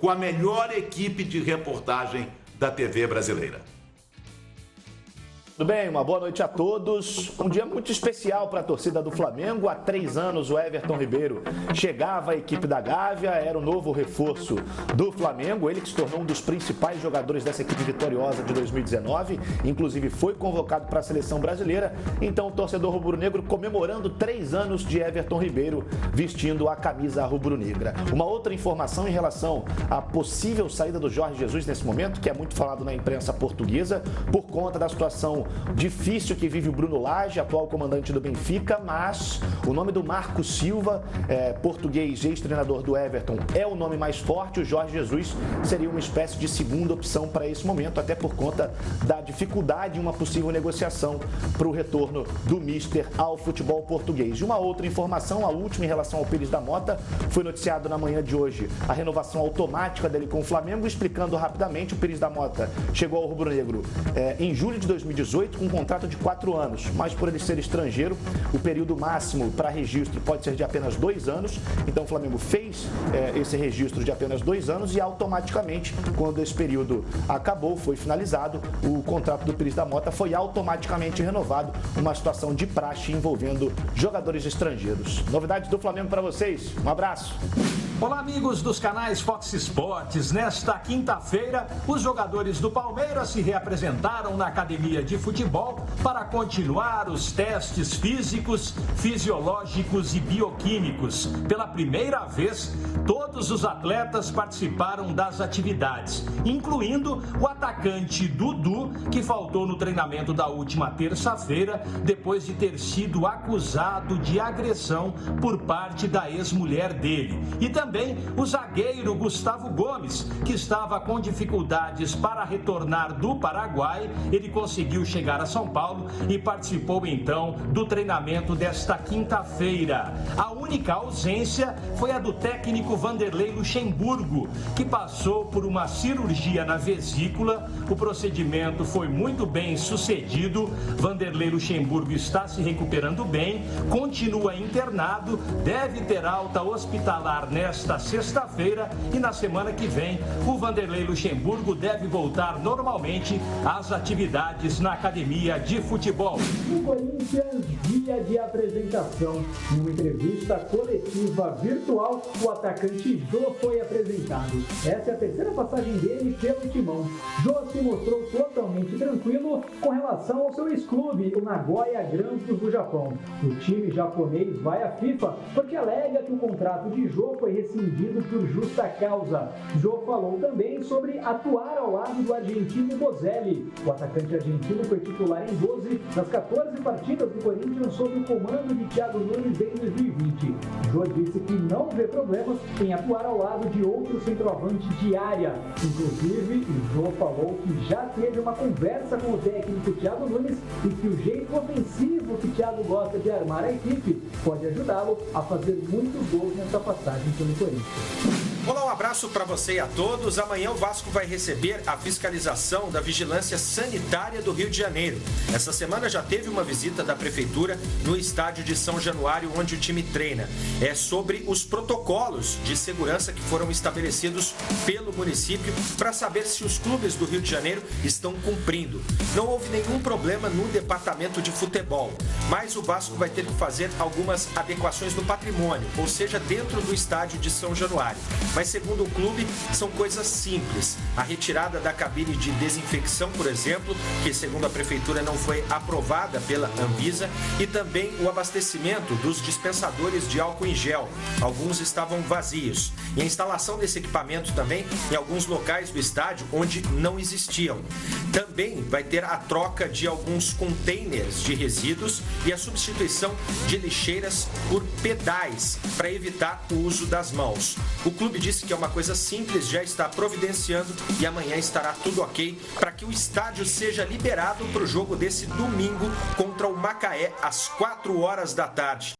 com a melhor equipe de reportagem da TV brasileira. Tudo bem, uma boa noite a todos. Um dia muito especial para a torcida do Flamengo. Há três anos o Everton Ribeiro chegava à equipe da Gávea, era o novo reforço do Flamengo. Ele que se tornou um dos principais jogadores dessa equipe vitoriosa de 2019, inclusive foi convocado para a seleção brasileira. Então o torcedor rubro-negro comemorando três anos de Everton Ribeiro vestindo a camisa rubro-negra. Uma outra informação em relação à possível saída do Jorge Jesus nesse momento, que é muito falado na imprensa portuguesa, por conta da situação difícil que vive o Bruno Lage, atual comandante do Benfica, mas o nome do Marco Silva, é, português ex-treinador do Everton, é o nome mais forte. O Jorge Jesus seria uma espécie de segunda opção para esse momento, até por conta da dificuldade em uma possível negociação para o retorno do Mister ao futebol português. E uma outra informação, a última em relação ao Pires da Mota, foi noticiado na manhã de hoje a renovação automática dele com o Flamengo, explicando rapidamente, o Pires da Mota chegou ao Rubro Negro é, em julho de 2018 2018 com um contrato de quatro anos, mas por ele ser estrangeiro, o período máximo para registro pode ser de apenas dois anos. Então o Flamengo fez é, esse registro de apenas dois anos e automaticamente, quando esse período acabou, foi finalizado, o contrato do Pires da Mota foi automaticamente renovado, uma situação de praxe envolvendo jogadores estrangeiros. Novidades do Flamengo para vocês. Um abraço. Olá, amigos dos canais Fox Sports. Nesta quinta-feira, os jogadores do Palmeiras se reapresentaram na academia de futebol para continuar os testes físicos, fisiológicos e bioquímicos. Pela primeira vez, todos os atletas participaram das atividades, incluindo o atacante Dudu, que faltou no treinamento da última terça-feira depois de ter sido acusado de agressão por parte da ex-mulher dele. E também também o zagueiro Gustavo Gomes, que estava com dificuldades para retornar do Paraguai. Ele conseguiu chegar a São Paulo e participou então do treinamento desta quinta-feira. A única ausência foi a do técnico Vanderlei Luxemburgo, que passou por uma cirurgia na vesícula. O procedimento foi muito bem sucedido. Vanderlei Luxemburgo está se recuperando bem, continua internado, deve ter alta hospitalar nesta nesta sexta-feira e na semana que vem o Vanderlei Luxemburgo deve voltar normalmente às atividades na academia de futebol. O Corinthians, dia de apresentação. Em uma entrevista coletiva virtual, o atacante Jô foi apresentado. Essa é a terceira passagem dele pelo timão. Jô se mostrou totalmente tranquilo com relação ao seu ex-clube, o Nagoya Grampus do Japão. O time japonês vai à FIFA porque alega que o contrato de Jô foi rescindido por justa causa. Jô falou também sobre atuar ao lado do argentino Bozelli. O atacante argentino foi titular em 12 das 14 partidas do Corinthians sob o comando de Thiago Nunes em 2020. Jô disse que não vê problemas em atuar ao lado de outro centroavante de área. Inclusive, Jô falou que já teve uma conversa com o técnico Thiago Nunes e que o jeito ofensivo que Thiago gosta de armar a equipe pode ajudá-lo a fazer muitos gols nessa passagem pelo Corinthians. Olá, um abraço para você e a todos. Amanhã o Vasco vai receber a fiscalização da Vigilância Sanitária do Rio de Janeiro. Essa semana já teve uma visita da Prefeitura no estádio de São Januário, onde o time treina. É sobre os protocolos de segurança que foram estabelecidos pelo município para saber se os clubes do Rio de Janeiro estão cumprindo. Não houve nenhum problema no departamento de futebol, mas o Vasco vai ter que fazer algumas adequações no patrimônio, ou seja, dentro do estádio de São Januário. Mas segundo o clube, são coisas simples. A retirada da cabine de desinfecção, por exemplo, que segundo a prefeitura não foi aprovada pela Anvisa, e também o abastecimento dos dispensadores de álcool em gel. Alguns estavam vazios. E a instalação desse equipamento também em alguns locais do estádio onde não existiam. Também vai ter a troca de alguns containers de resíduos e a substituição de lixeiras por pedais para evitar o uso das mãos. O clube disse que é uma coisa simples, já está providenciando e amanhã estará tudo ok para que o estádio seja liberado para o jogo desse domingo contra o Macaé às 4 horas da tarde.